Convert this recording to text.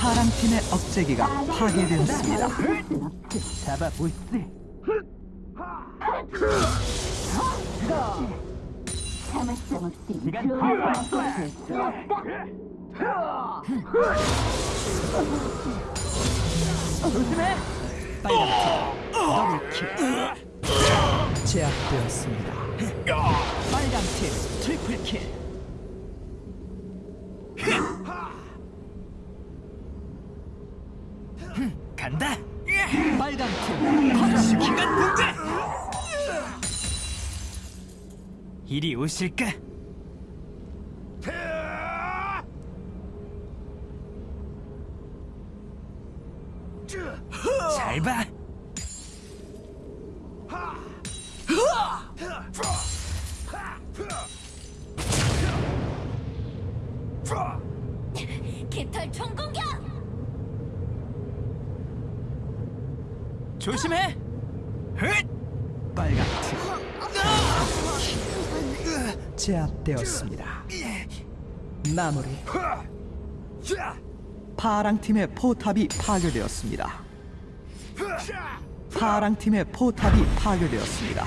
파랑 팀의 억제기가 파괴되었습니다. 없이 시간 들어왔어. 조심해. 빨간 팀 double kill 제압되었습니다. 빨간 팀 triple kill 간다. 빨간 팀 시간 분배. 이리 오실까? 잘 봐. 깃털 총공격! 조심해! 헷! 빨간 팀 제압되었습니다. 마무리. 파랑 팀의 포탑이 파괴되었습니다. 파랑 팀의 포탑이 파괴되었습니다.